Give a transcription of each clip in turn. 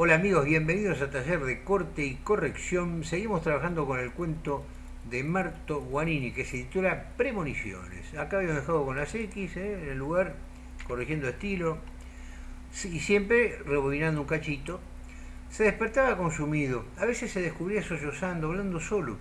Hola amigos, bienvenidos a Taller de Corte y Corrección. Seguimos trabajando con el cuento de Marto Guanini que se titula Premoniciones. Acá habíamos dejado con las X ¿eh? en el lugar, corrigiendo estilo y siempre rebobinando un cachito. Se despertaba consumido, a veces se descubría sollozando, hablando solo.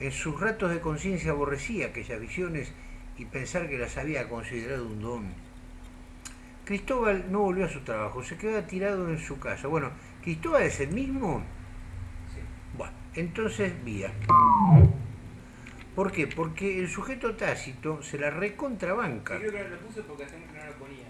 En sus ratos de conciencia aborrecía aquellas visiones y pensar que las había considerado un don Cristóbal no volvió a su trabajo, se quedó tirado en su casa. Bueno, ¿Cristóbal es el mismo? Sí. Bueno, entonces vía. ¿Por qué? Porque el sujeto tácito se la recontrabanca. Yo creo que lo puse porque hace mucho no lo ponía.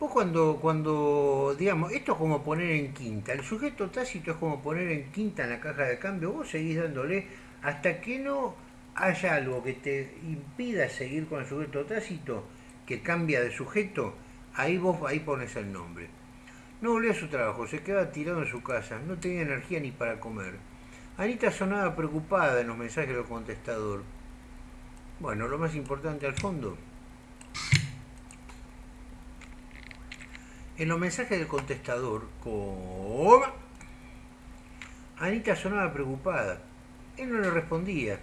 Vos cuando, cuando, digamos, esto es como poner en quinta, el sujeto tácito es como poner en quinta en la caja de cambio, vos seguís dándole hasta que no haya algo que te impida seguir con el sujeto tácito, que cambia de sujeto, ahí vos ahí pones el nombre. No volvió a su trabajo, se quedaba tirado en su casa, no tenía energía ni para comer. Anita sonaba preocupada en los mensajes del contestador. Bueno, lo más importante al fondo. En los mensajes del contestador, ¿cómo? Anita sonaba preocupada. Él no le respondía.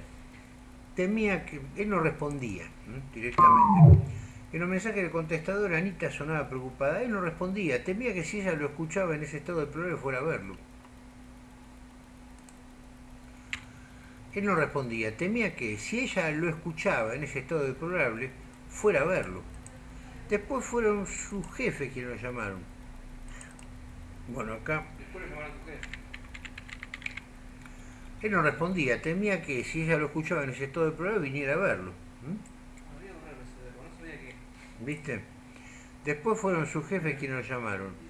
Temía que... Él no respondía directamente. En los mensajes del contestador, Anita sonaba preocupada. Él no respondía. Temía que si ella lo escuchaba en ese estado de problema fuera a verlo. Él no respondía. Temía que si ella lo escuchaba en ese estado deplorable, fuera a verlo. Después fueron sus jefes quienes lo llamaron. Bueno, acá... Él no respondía. Temía que si ella lo escuchaba en ese estado deplorable, viniera a verlo. ¿Viste? Después fueron sus jefes quienes lo llamaron.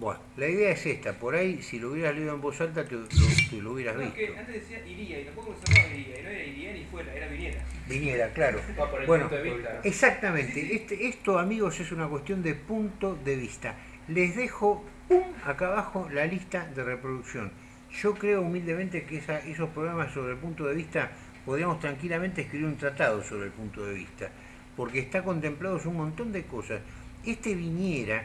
Bueno, la idea es esta, por ahí si lo hubieras leído en voz alta te, lo, hubieras no, visto. Que antes decía iría y tampoco se llamaba iría, y no era iría ni fuera, era viniera. Viniera, claro. bueno, exactamente, este, esto amigos es una cuestión de punto de vista. Les dejo pum, acá abajo la lista de reproducción. Yo creo humildemente que esos programas sobre el punto de vista podríamos tranquilamente escribir un tratado sobre el punto de vista porque está contemplado un montón de cosas. Este viniera,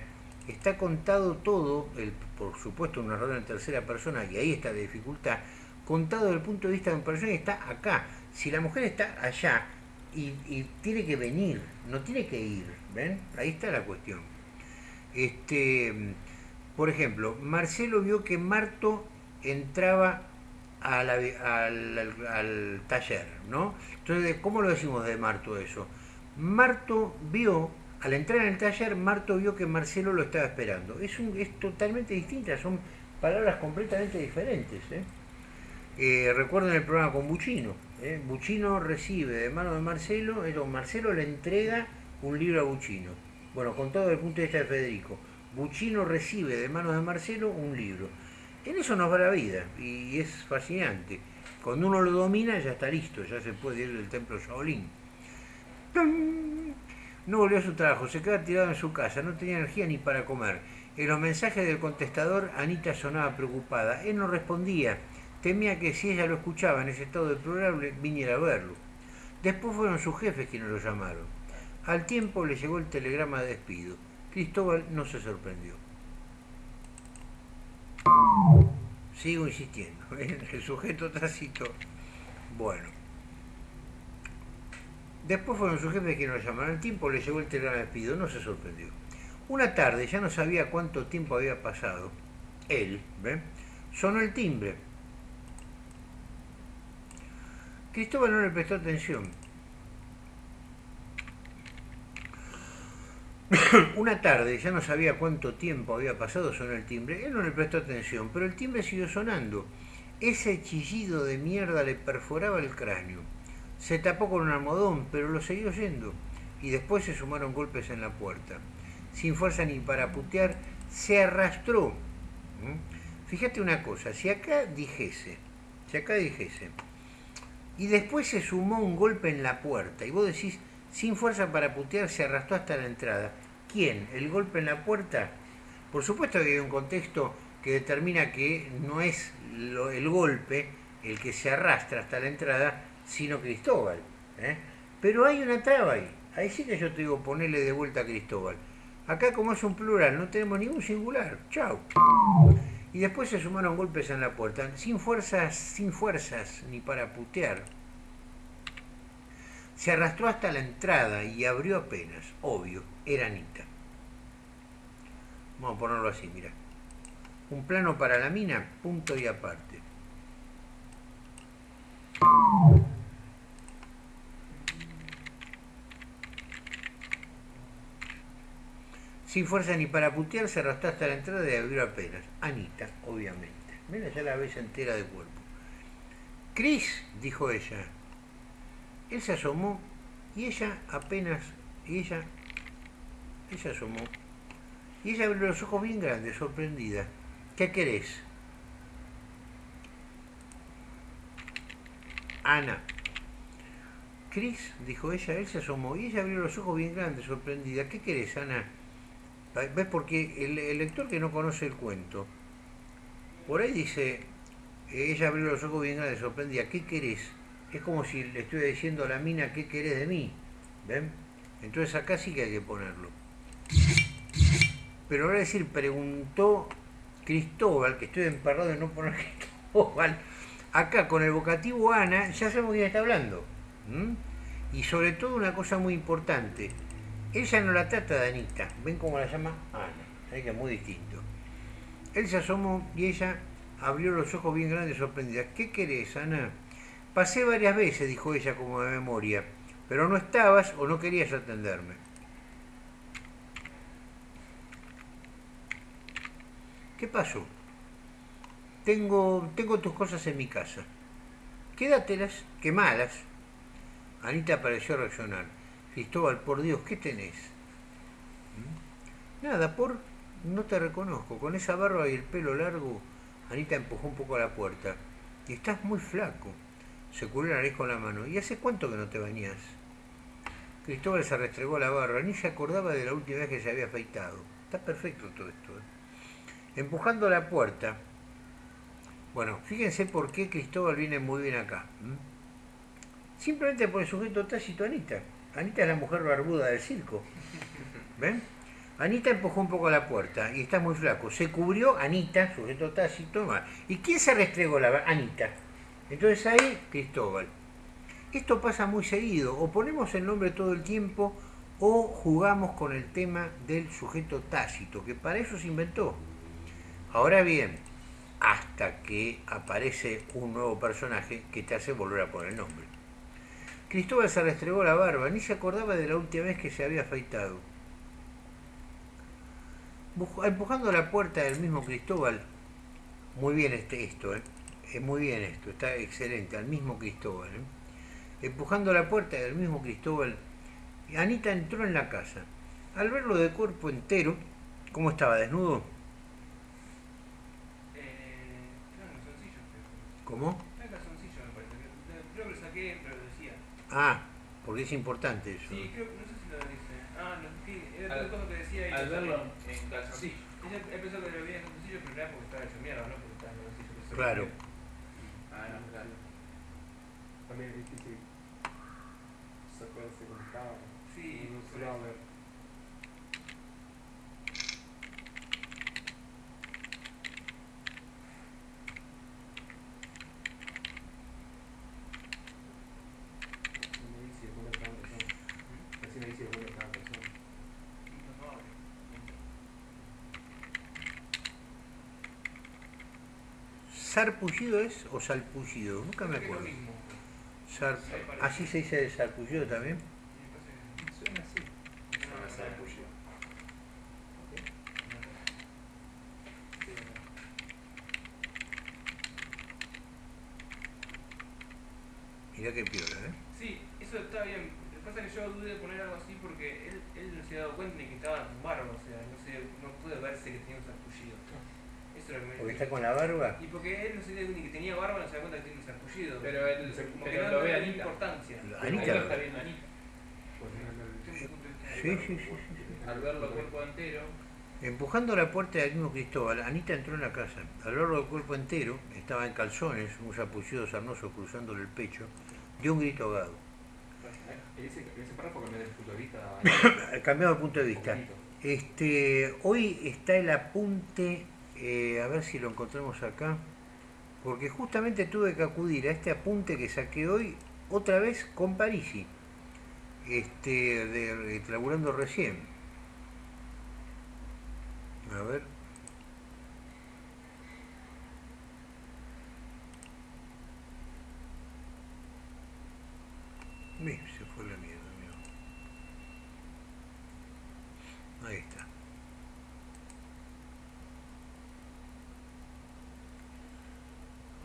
está contado todo, por supuesto un error en tercera persona, y ahí está la dificultad, contado desde el punto de vista de una persona que está acá. Si la mujer está allá y, tiene que venir, no tiene que ir, ¿ven? Ahí está la cuestión. Este, por ejemplo, Marcelo vio que Marto entraba al, al, taller, ¿no? Entonces, ¿cómo lo decimos de Marto eso? Marto vio, al entrar en el taller, Marto vio que Marcelo lo estaba esperando. Es, un, es totalmente distinta, son palabras completamente diferentes. ¿eh? Eh, recuerden el programa con Buchino. ¿eh? Buchino recibe de mano de Marcelo, Marcelo le entrega un libro a Buchino. Bueno, con todo el punto de vista de Federico. Buchino recibe de manos de Marcelo un libro. En eso nos va la vida y es fascinante. Cuando uno lo domina ya está listo, ya se puede ir del templo Shaolin. No volvió a su trabajo, se quedaba tirado en su casa, no tenía energía ni para comer. En los mensajes del contestador, Anita sonaba preocupada. Él no respondía. Temía que si ella lo escuchaba en ese estado deplorable, viniera a verlo. Después fueron sus jefes quienes lo llamaron. Al tiempo le llegó el telegrama de despido. Cristóbal no se sorprendió. Sigo insistiendo. El sujeto tácito. Bueno. Después fueron sus jefes quienes lo llamaron. Al tiempo le llegó el telegrama de despido, no se sorprendió. Una tarde, ya no sabía cuánto tiempo había pasado, él, ¿ve? sonó el timbre. Cristóbal no le prestó atención. Una tarde, ya no sabía cuánto tiempo había pasado, sonó el timbre. Él no le prestó atención, pero el timbre siguió sonando. Ese chillido de mierda le perforaba el cráneo. Se tapó con un almohadón, pero lo siguió oyendo, y después se sumaron golpes en la puerta. Sin fuerza ni para putear, se arrastró. Fíjate una cosa, si acá dijese, si acá dijese, y después se sumó un golpe en la puerta, y vos decís, sin fuerza para putear, se arrastró hasta la entrada. ¿Quién? ¿El golpe en la puerta? Por supuesto que hay un contexto que determina que no es el golpe el que se arrastra hasta la entrada, sino Cristóbal. ¿eh? Pero hay una traba ahí. Ahí sí que yo te digo, ponerle de vuelta a Cristóbal. Acá como es un plural, no tenemos ningún singular. Chao. Y después se sumaron golpes en la puerta, sin fuerzas, sin fuerzas, ni para putear. Se arrastró hasta la entrada y abrió apenas. Obvio, era Anita. Vamos a ponerlo así, mira. Un plano para la mina, punto y aparte. Sin fuerza ni para putear, se arrastró hasta la entrada y abrió apenas. Anita, obviamente. Mira, ya la ves entera de cuerpo. Cris, dijo ella. Él se asomó y ella apenas, y ella, ella asomó, y ella abrió los ojos bien grandes, sorprendida. ¿Qué querés? Ana. Cris, dijo ella, él se asomó y ella abrió los ojos bien grandes, sorprendida. ¿Qué querés, Ana? ¿Ves? Porque el, lector que no conoce el cuento, por ahí dice, ella abrió los ojos bien grandes, sorprendida. ¿Qué querés? Es como si le estuviera diciendo a la mina, ¿qué querés de mí? ¿Ven? Entonces acá sí que hay que ponerlo. Pero ahora decir, preguntó Cristóbal, que estoy emparrado de no poner Cristóbal, acá con el vocativo Ana, ya sabemos quién está hablando. Y sobre todo una cosa muy importante, ella no la trata de Anita, ven cómo la llama Ana, que es muy distinto. Él se asomó y ella abrió los ojos bien grandes sorprendida. ¿Qué querés, Ana? Pasé varias veces, dijo ella como de memoria, pero no estabas o no querías atenderme. ¿Qué pasó? Tengo, tengo tus cosas en mi casa. Quédatelas, quemalas. Anita pareció reaccionar. Cristóbal, por Dios, ¿qué tenés? ¿Mm? Nada, por... No te reconozco. Con esa barba y el pelo largo, Anita empujó un poco a la puerta. Y estás muy flaco. Se cubrió la nariz con la mano. ¿Y hace cuánto que no te bañás? Cristóbal se restregó la barba. Ni se acordaba de la última vez que se había afeitado. Está perfecto todo esto. ¿eh? empujando la puerta. Bueno, fíjense por qué Cristóbal viene muy bien acá. Simplemente por el sujeto tácito Anita. Anita es la mujer barbuda del circo. ¿Ven? Anita empujó un poco la puerta y está muy flaco. Se cubrió Anita, sujeto tácito. ¿Y quién se restregó la Anita? Entonces ahí, Cristóbal. Esto pasa muy seguido. O ponemos el nombre todo el tiempo o jugamos con el tema del sujeto tácito, que para eso se inventó. Ahora bien, hasta que aparece un nuevo personaje que te hace volver a poner el nombre. Cristóbal se restregó la barba, ni se acordaba de la última vez que se había afeitado. Empujando la puerta del mismo Cristóbal, muy bien este, esto, ¿eh? muy bien esto, está excelente, al mismo Cristóbal. ¿eh? Empujando la puerta del mismo Cristóbal, Anita entró en la casa. Al verlo de cuerpo entero, ¿cómo estaba? ¿Desnudo? ¿Cómo? Es calzoncillo, me parece. Creo que lo saqué, pero lo decía. Ah, porque es importante eso. Sí, creo que no sé si lo dice. Ah, no, sí, era todo cosa que decía. Y al verlo en calzoncillo. Él pensó que lo veía en calzoncillo, pero era porque estaba hecho mierda, ¿no? Porque estaba en calzoncillo. Claro. Ah, no, claro. También es difícil sacarse con estaba. Sí, no se va a ver. ¿Sarpullido es o salpullido? Nunca me acuerdo. Sar... ¿Así se dice de sarpullido también? Suena así. Suena sarpullido. Mirá qué piola, ¿eh? Sí, eso está bien. Lo que pasa es que yo dudé de poner algo así porque él, él no se había dado cuenta ni que estaba en barba, o sea, no, sé, no pude verse que tenía un sarpullido. Porque está con la barba. Y porque él no se ni que tenía barba, no se da cuenta que tiene un sarpullido. Pero él como pero que lo no ve le da Anita. importancia. Anita. Ahí lo está viendo Anita. Sí, sí, sí. Al verlo cuerpo entero. Empujando la puerta del mismo Cristóbal, Anita entró en la casa. Al verlo de cuerpo entero, estaba en calzones, un sapullido sarnoso cruzándole el pecho, dio un grito ahogado. Ese, ese párrafo cambió de punto de vista. Cambiado de punto de vista. Este, hoy está el apunte, eh, a ver si lo encontramos acá, porque justamente tuve que acudir a este apunte que saqué hoy otra vez con Parisi, este, de, laburando recién. A ver. se fue la mierda, amigo. Ahí está.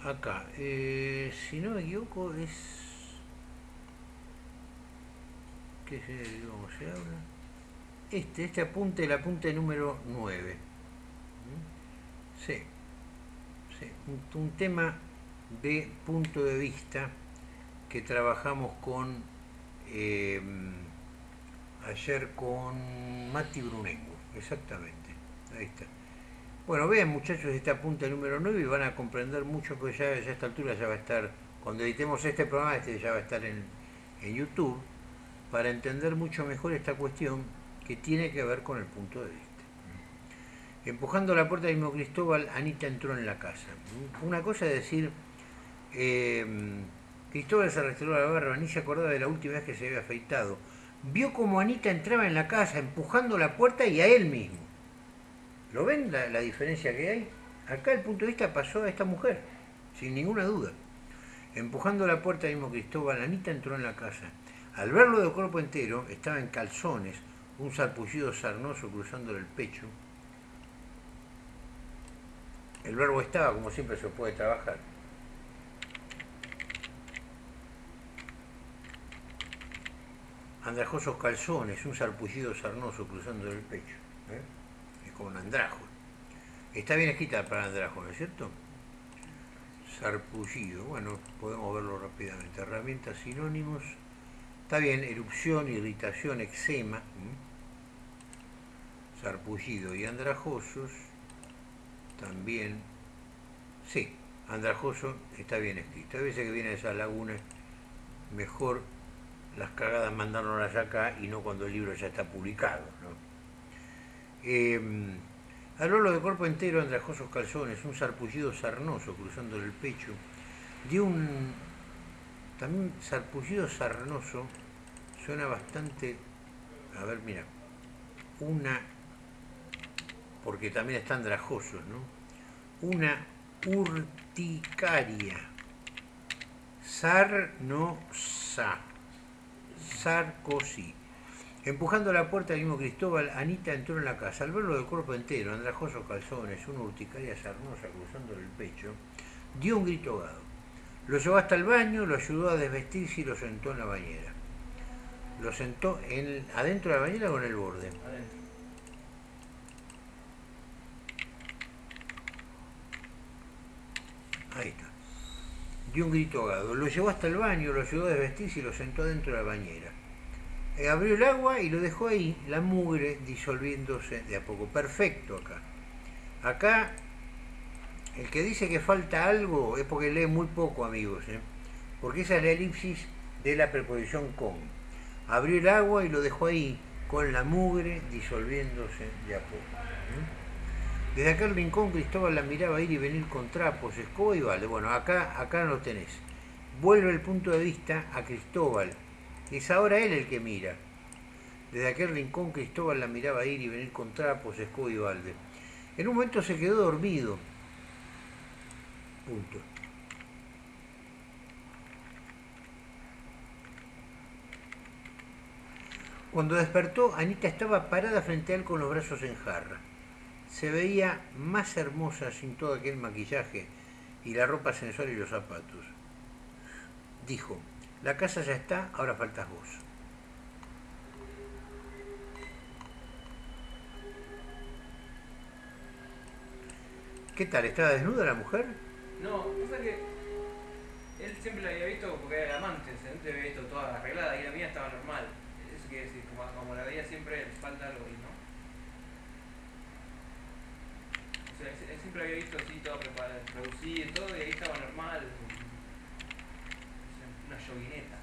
Acá, eh, si no me equivoco, es. ¿Qué se, cómo se habla? Este, este apunte, el apunte número 9. ¿Mm? Sí, sí. un tema de punto de vista que trabajamos con eh, ayer con Mati Brunengo, exactamente, ahí está. Bueno, vean muchachos este apunte número 9 y van a comprender mucho porque ya, a esta altura ya va a estar, cuando editemos este programa, este ya va a estar en, en YouTube, para entender mucho mejor esta cuestión que tiene que ver con el punto de vista. Empujando la puerta del mismo Cristóbal, Anita entró en la casa. Una cosa es decir, eh, Cristóbal se restauró la barba, ni se acordaba de la última vez que se había afeitado. Vio como Anita entraba en la casa empujando la puerta y a él mismo. ¿Lo ven la, diferencia que hay? Acá el punto de vista pasó a esta mujer, sin ninguna duda. Empujando la puerta mismo Cristóbal, Anita entró en la casa. Al verlo de cuerpo entero, estaba en calzones, un sarpullido sarnoso cruzándole el pecho. El verbo estaba como siempre se puede trabajar. andrajosos calzones, un sarpullido sarnoso cruzando el pecho. ¿eh? Un andrajo. Está bien escrita para andrajo, ¿no es cierto? Sarpullido, bueno, podemos verlo rápidamente. Herramientas sinónimos. Está bien, erupción, irritación, eczema. Sarpullido y andrajosos. También. Sí, andrajoso está bien escrito. A veces que viene esa laguna, mejor las cagadas mandándolas acá y no cuando el libro ya está publicado. ¿no? Eh, de cuerpo entero, andrajosos calzones, un sarpullido sarnoso cruzando el pecho, de un también sarpullido sarnoso, suena bastante, a ver, mira, una, porque también está andrajosos, ¿no? Una urticaria, sarnosa Sarkozy. Empujando la puerta del mismo Cristóbal, Anita entró en la casa. Al verlo de cuerpo entero, andrajosos calzones, una urticaria sarnosa cruzando el pecho, dio un grito ahogado. Lo llevó hasta el baño, lo ayudó a desvestirse y lo sentó en la bañera. Lo sentó en, adentro de la bañera o en el borde. Adentro. Ahí está dio un grito ahogado. Lo llevó hasta el baño, lo ayudó a desvestirse y lo sentó dentro de la bañera. Eh, abrió el agua y lo dejó ahí, la mugre disolviéndose de a poco. Perfecto acá. Acá, el que dice que falta algo es porque lee muy poco, amigos. ¿eh? Porque esa es la elipsis de la preposición con. Abrió el agua y lo dejó ahí, con la mugre disolviéndose de a poco. Desde aquel rincón Cristóbal la miraba ir y venir con trapos, escoba y balde. Bueno, acá, acá lo tenés. Vuelve el punto de vista a Cristóbal. Es ahora él el que mira. Desde aquel rincón Cristóbal la miraba ir y venir con trapos, escoba y balde. En un momento se quedó dormido. Punto. Cuando despertó, Anita estaba parada frente a él con los brazos en jarra se veía más hermosa sin todo aquel maquillaje y la ropa sensual y los zapatos. Dijo, la casa ya está, ahora faltas vos. ¿Qué tal? ¿Estaba desnuda la mujer? No, pasa que él siempre la había visto porque era el amante, siempre había visto toda arreglada y la mía estaba normal. Eso quiere decir, como, la veía siempre, falta algo y no. siempre había visto así todo preparado, producido y todo, y ahí estaba normal. Una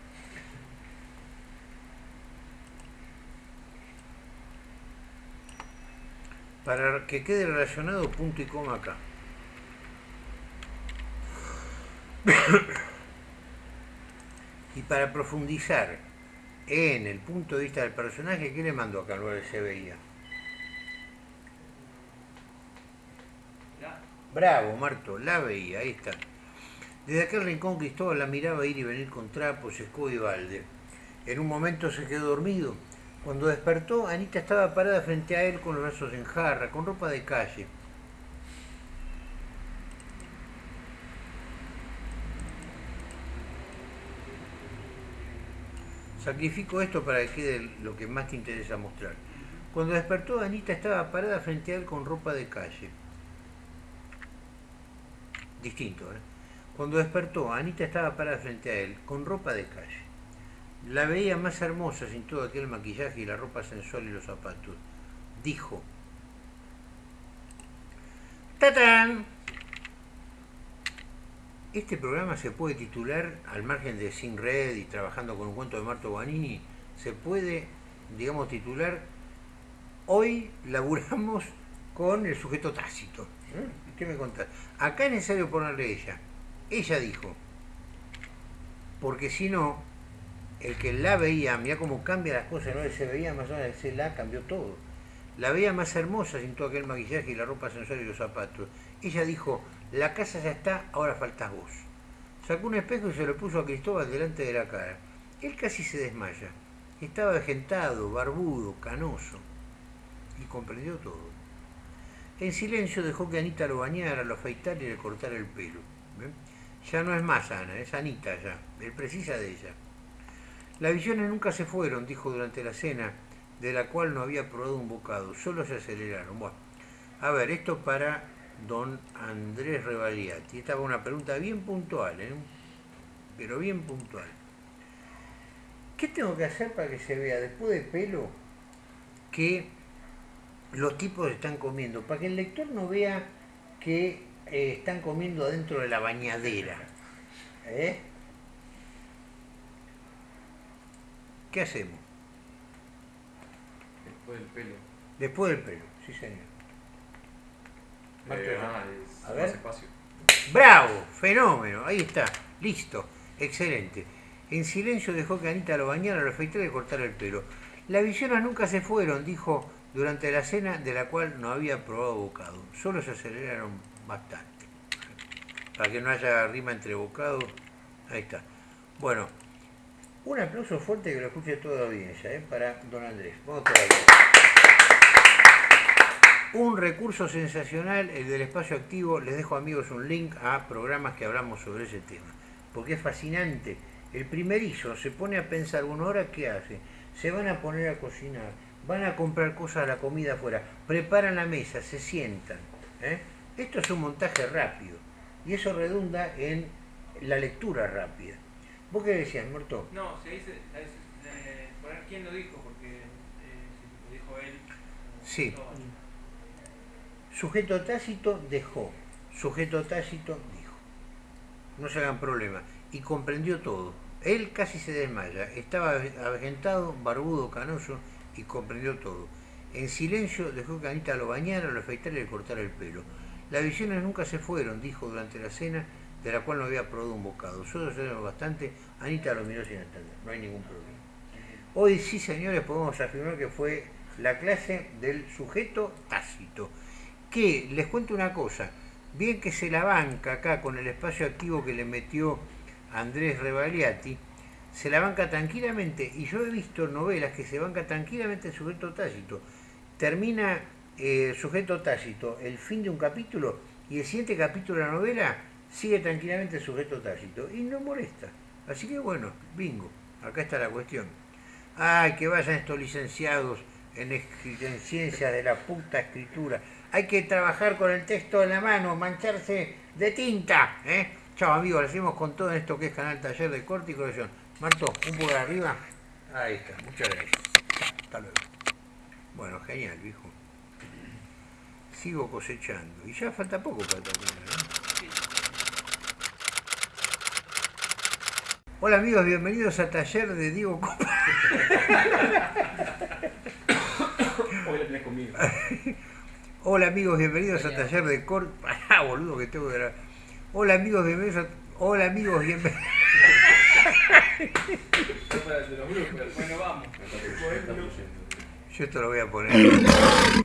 para que quede relacionado punto y coma acá. y para profundizar en el punto de vista del personaje, ¿qué le mando acá lo se veía? Bravo, Marto, la veía, ahí está. Desde aquel rincón Cristóbal la miraba ir y venir con trapos, escudo y balde. En un momento se quedó dormido. Cuando despertó, Anita estaba parada frente a él con los brazos en jarra, con ropa de calle. Sacrifico esto para que quede lo que más te interesa mostrar. Cuando despertó, Anita estaba parada frente a él con ropa de calle. Distinto, ¿eh? Cuando despertó, Anita estaba parada frente a él con ropa de calle. La veía más hermosa sin todo aquel maquillaje y la ropa sensual y los zapatos. Dijo, ¡Tatán! Este programa se puede titular, al margen de Sin Red y trabajando con un cuento de Marto Guanini, se puede, digamos, titular Hoy laburamos con el sujeto tácito. ¿Eh? ¿Qué me contás? Acá es necesario ponerle ella. Ella dijo, porque si no, el que la veía, mira cómo cambia las cosas, no se veía más menos, ese la cambió todo. La veía más hermosa sin todo aquel maquillaje y la ropa sensual y los zapatos. Ella dijo, la casa ya está, ahora faltas vos. Sacó un espejo y se lo puso a Cristóbal delante de la cara. Él casi se desmaya. Estaba vejentado, barbudo, canoso. Y comprendió todo. En silencio dejó que Anita lo bañara, lo afeitara y le cortara el pelo. Ya no es más Ana, es Anita ya. Él precisa de ella. Las visiones nunca se fueron, dijo durante la cena, de la cual no había probado un bocado. Solo se aceleraron. Bueno, a ver, esto para don Andrés Revaliati. Esta fue una pregunta bien puntual, ¿eh? pero bien puntual. ¿Qué tengo que hacer para que se vea después de pelo que los tipos están comiendo? Para que el lector no vea que eh, están comiendo dentro de la bañadera. ¿eh? ¿Qué hacemos? Después del pelo. Después del pelo, sí señor. Eh, ah, a ver. Bravo, fenómeno, ahí está, listo, excelente. En silencio dejó que Anita lo bañara, lo afeitara y cortara el pelo. Las visiones nunca se fueron, dijo durante la cena de la cual no había probado bocado. Solo se aceleraron bastante. Para que no haya rima entre bocado. Ahí está. Bueno, un aplauso fuerte que lo escuche toda la audiencia, ¿eh? para don Andrés. Vamos un recurso sensacional, el del espacio activo, les dejo amigos un link a programas que hablamos sobre ese tema, porque es fascinante. El primerizo se pone a pensar una hora, ¿qué hace? Se van a poner a cocinar, van a comprar cosas a la comida afuera, preparan la mesa, se sientan. ¿eh? Esto es un montaje rápido y eso redunda en la lectura rápida. ¿Vos qué decías, Muerto? No, se dice, eh, poner quién lo dijo, porque eh, lo dijo él. Sí. Sujeto tácito dejó, sujeto tácito dijo. No se hagan problema. Y comprendió todo. Él casi se desmaya. Estaba avejentado, barbudo, canoso y comprendió todo. En silencio dejó que Anita lo bañara, lo afeitara y le cortara el pelo. Las visiones nunca se fueron, dijo durante la cena, de la cual no había probado un bocado. Solo se bastante. Anita lo miró sin entender. No hay ningún problema. Hoy sí, señores, podemos afirmar que fue la clase del sujeto tácito que, les cuento una cosa, bien que se la banca acá con el espacio activo que le metió Andrés Revaliati, se la banca tranquilamente, y yo he visto novelas que se banca tranquilamente el sujeto tácito. Termina eh, sujeto tácito el fin de un capítulo y el siguiente capítulo de la novela sigue tranquilamente el sujeto tácito y no molesta. Así que bueno, bingo, acá está la cuestión. Ay, que vayan estos licenciados en, en ciencias de la puta escritura hay que trabajar con el texto en la mano, mancharse de tinta. ¿eh? Chao amigos, lo seguimos con todo esto que es Canal Taller de Corte y Corrección. Marto, un poco de arriba. Ahí está, muchas gracias. Hasta luego. Bueno, genial, viejo. Sigo cosechando. Y ya falta poco para terminar. ¿eh? Hola amigos, bienvenidos a Taller de Diego Copa. Hoy la tenés conmigo. Hola amigos, bienvenidos a Taller de Cor... Ah, boludo, que tengo que grabar. Hola amigos, bienvenidos a... Hola amigos, bienvenidos... Bueno, vamos. Yo esto lo voy a poner.